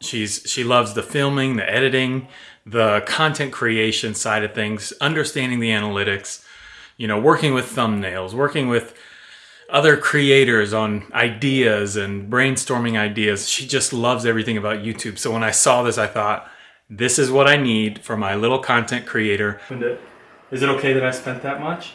She's she loves the filming, the editing, the content creation side of things, understanding the analytics, you know, working with thumbnails, working with other creators on ideas and brainstorming ideas. She just loves everything about YouTube. So when I saw this, I thought, this is what I need for my little content creator. Is it okay that I spent that much?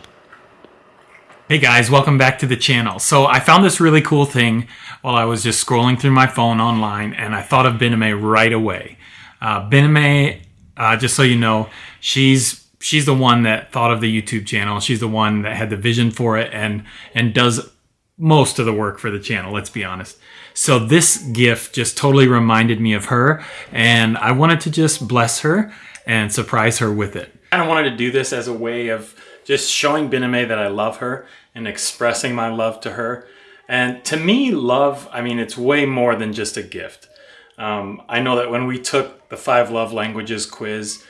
Hey guys, welcome back to the channel. So I found this really cool thing while I was just scrolling through my phone online and I thought of Bename right away. Uh, Bename, uh, just so you know, she's she's the one that thought of the YouTube channel. She's the one that had the vision for it and and does most of the work for the channel, let's be honest. So this gift just totally reminded me of her and I wanted to just bless her and surprise her with it. I kind of wanted to do this as a way of just showing Bename that I love her and expressing my love to her. And to me, love, I mean, it's way more than just a gift. Um, I know that when we took the five love languages quiz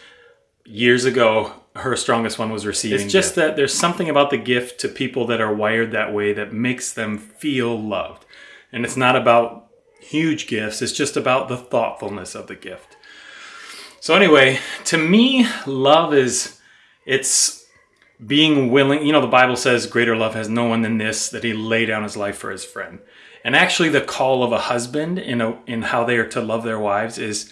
years ago, her strongest one was receiving. It's just gift. that there's something about the gift to people that are wired that way that makes them feel loved. And it's not about huge gifts, it's just about the thoughtfulness of the gift. So, anyway, to me, love is it's being willing, you know, the Bible says, greater love has no one than this, that he lay down his life for his friend. And actually, the call of a husband in, a, in how they are to love their wives is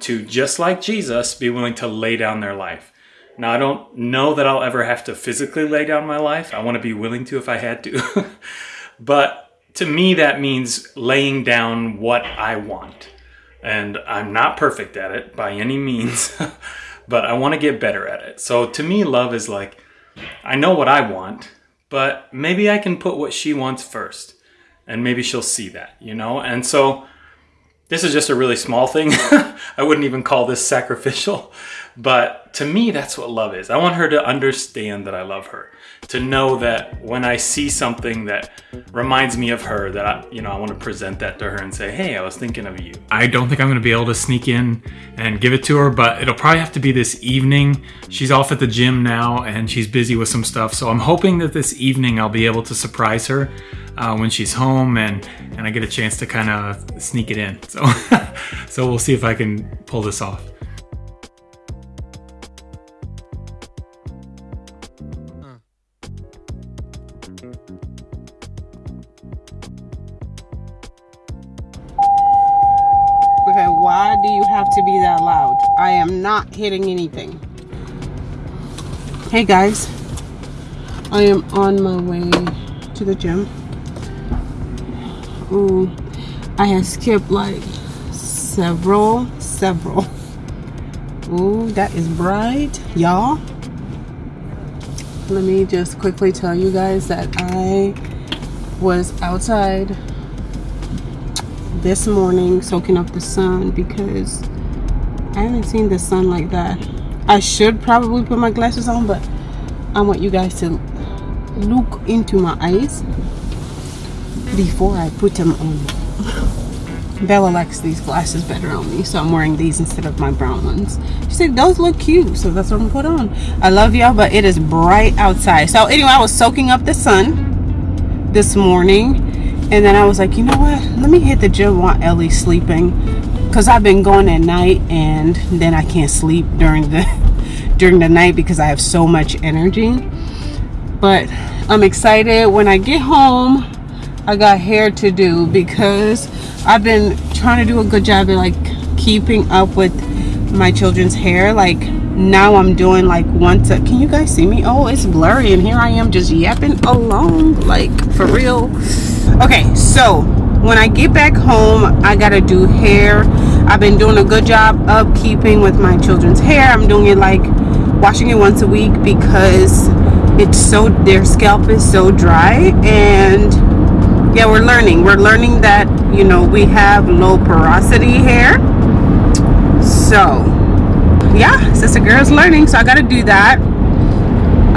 to, just like Jesus, be willing to lay down their life. Now, I don't know that I'll ever have to physically lay down my life. I want to be willing to if I had to. but to me, that means laying down what I want. And I'm not perfect at it by any means, but I want to get better at it. So to me, love is like I know what I want, but maybe I can put what she wants first and maybe she'll see that, you know? And so this is just a really small thing. I wouldn't even call this sacrificial, but to me, that's what love is. I want her to understand that I love her, to know that when I see something that reminds me of her, that I, you know, I want to present that to her and say, "Hey, I was thinking of you." I don't think I'm going to be able to sneak in and give it to her, but it'll probably have to be this evening. She's off at the gym now and she's busy with some stuff, so I'm hoping that this evening I'll be able to surprise her uh, when she's home and and I get a chance to kind of sneak it in. So so we'll see if I can pull this off. Okay, why do you have to be that loud? I am not hitting anything. Hey guys, I am on my way to the gym. Ooh, I have skipped like several, several. Ooh, that is bright, y'all. Let me just quickly tell you guys that I was outside this morning soaking up the sun because I haven't seen the sun like that. I should probably put my glasses on, but I want you guys to look into my eyes before I put them on. Bella likes these glasses better on me, so I'm wearing these instead of my brown ones. She said, those look cute, so that's what I'm put on. I love y'all, but it is bright outside. So anyway, I was soaking up the sun this morning and then I was like, you know what? Let me hit the gym while Ellie's sleeping. Because I've been going at night and then I can't sleep during the during the night because I have so much energy. But I'm excited. When I get home, I got hair to do because I've been trying to do a good job of like keeping up with my children's hair. Like now I'm doing like once a, can you guys see me? Oh, it's blurry and here I am just yapping along like for real okay so when I get back home I gotta do hair I've been doing a good job of keeping with my children's hair I'm doing it like washing it once a week because it's so their scalp is so dry and yeah we're learning we're learning that you know we have low porosity hair so yeah sister girl's learning so I gotta do that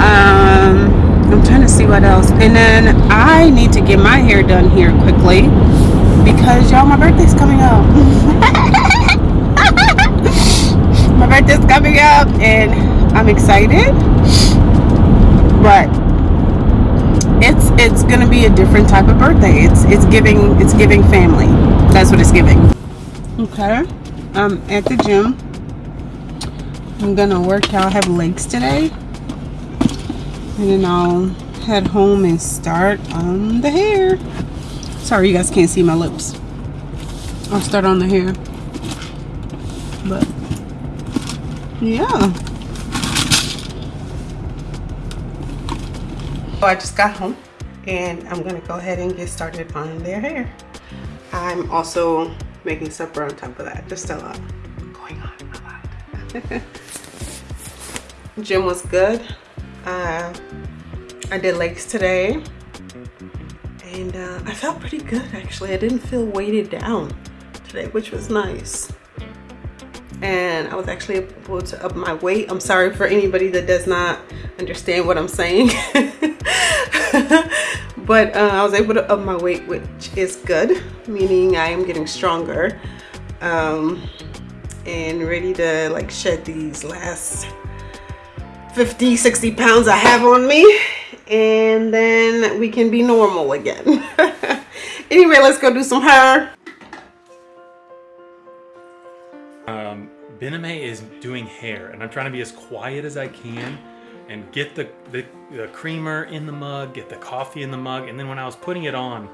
um I'm trying to see what else. And then I need to get my hair done here quickly because y'all, my birthday's coming up. my birthday's coming up and I'm excited. But it's it's gonna be a different type of birthday. It's it's giving it's giving family. That's what it's giving. Okay. I'm at the gym. I'm gonna work out. I have legs today. And then I'll head home and start on the hair. Sorry, you guys can't see my lips. I'll start on the hair. But yeah. So I just got home and I'm gonna go ahead and get started on their hair. I'm also making supper on top of that. Just a lot going on a lot. Gym was good. Uh, I did legs today and uh, I felt pretty good actually. I didn't feel weighted down today, which was nice. And I was actually able to up my weight. I'm sorry for anybody that does not understand what I'm saying. but uh, I was able to up my weight, which is good, meaning I am getting stronger um, and ready to like shed these last 50, 60 pounds I have on me and then we can be normal again. anyway, let's go do some hair. Bename is doing hair and I'm trying to be as quiet as I can and get the, the, the creamer in the mug, get the coffee in the mug, and then when I was putting it on,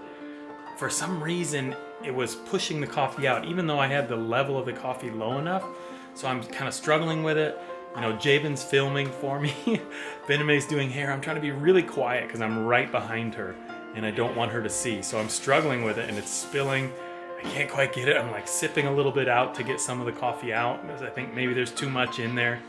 for some reason it was pushing the coffee out, even though I had the level of the coffee low enough. So I'm kind of struggling with it. You know, Jabin's filming for me. Bename's doing hair. I'm trying to be really quiet because I'm right behind her and I don't want her to see. So I'm struggling with it and it's spilling. I can't quite get it. I'm like sipping a little bit out to get some of the coffee out because I think maybe there's too much in there.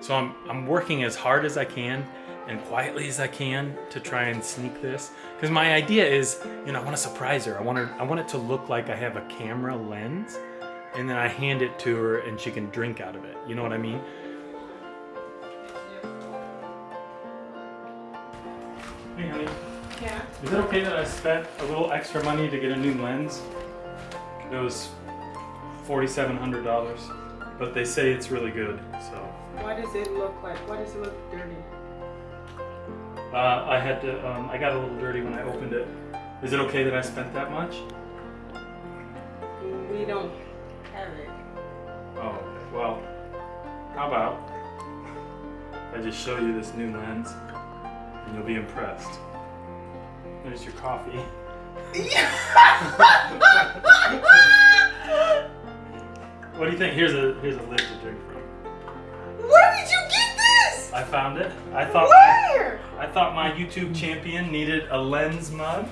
So I'm, I'm working as hard as I can and quietly as I can to try and sneak this. Because my idea is, you know, I want to surprise her. I want her, I want it to look like I have a camera lens and then I hand it to her and she can drink out of it. You know what I mean? Hey honey, Yeah. is it okay that I spent a little extra money to get a new lens? It was $4,700, but they say it's really good, so. What does it look like? Why does it look dirty? Uh, I had to, um, I got a little dirty when I opened it. Is it okay that I spent that much? We don't have it. Oh, well, how about I just show you this new lens and you'll be impressed. There's your coffee. What do you think? Here's a here's a lid to drink from. Where did you get this? I found it. I thought Where? I thought my YouTube champion needed a lens mug.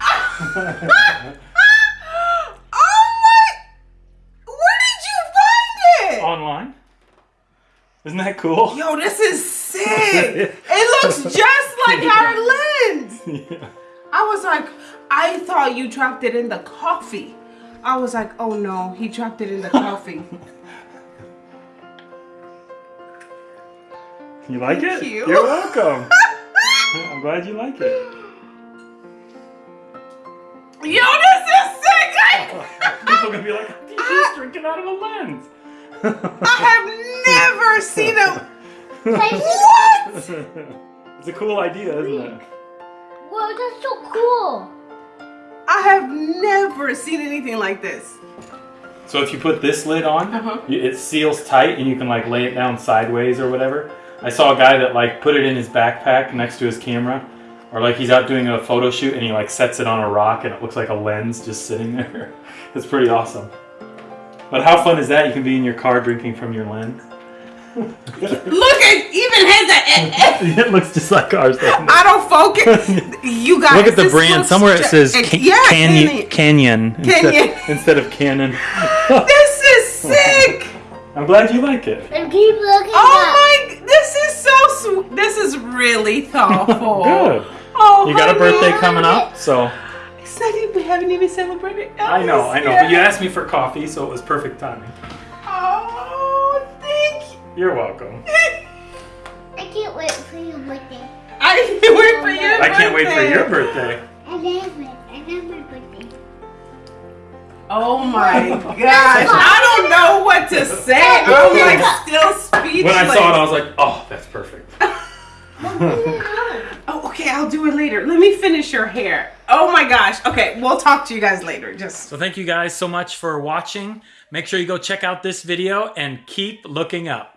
oh my! Where did you find it? Online. Isn't that cool? Yo, this is sick. it looks just like our lens. yeah. I was like, I thought you dropped it in the coffee. I was like, oh no, he dropped it in the coffee. You like Thank it? you. You're welcome. I'm glad you like it. Yo, this is sick. I, People are gonna be like, she's just drinking out of a lens. I have never seen a what? it's a cool idea, isn't it? Whoa, that's so cool. I have never seen anything like this. So if you put this lid on, Uh-huh. it seals tight and you can like lay it down sideways or whatever. I saw a guy that like put it in his backpack next to his camera. Or like he's out doing a photo shoot and he like sets it on a rock and it looks like a lens just sitting there. It's pretty awesome. But how fun is that? You can be in your car drinking from your lens. Look, it even has a. it looks just like ours. I don't focus. You guys. Look at the brand. looks Somewhere it says it- ca- yeah, Canyon, Canyon, instead, Canyon. instead of Canon. This is sick. I'm glad you like it. And keep looking oh up. Oh my! This is so sweet. This is really thoughtful. Good. Oh, You got a honey. birthday coming up, so It's not even. We haven't even celebrated. I know, I know. Elvis But you asked me for coffee, so it was perfect timing. Oh, thank you. You're welcome. I can't wait for your birthday. I can't wait for your I can't wait for your birthday. I love it. I love my birthday. Oh my gosh! I don't know what to say. I'm like still speechless. When I saw it, I was like, oh, that's perfect. Oh, Okay, I'll do it later. Let me finish your hair. Oh my gosh. Okay, we'll talk to you guys later. Just So thank you guys so much for watching. Make sure you go check out this video and keep looking up.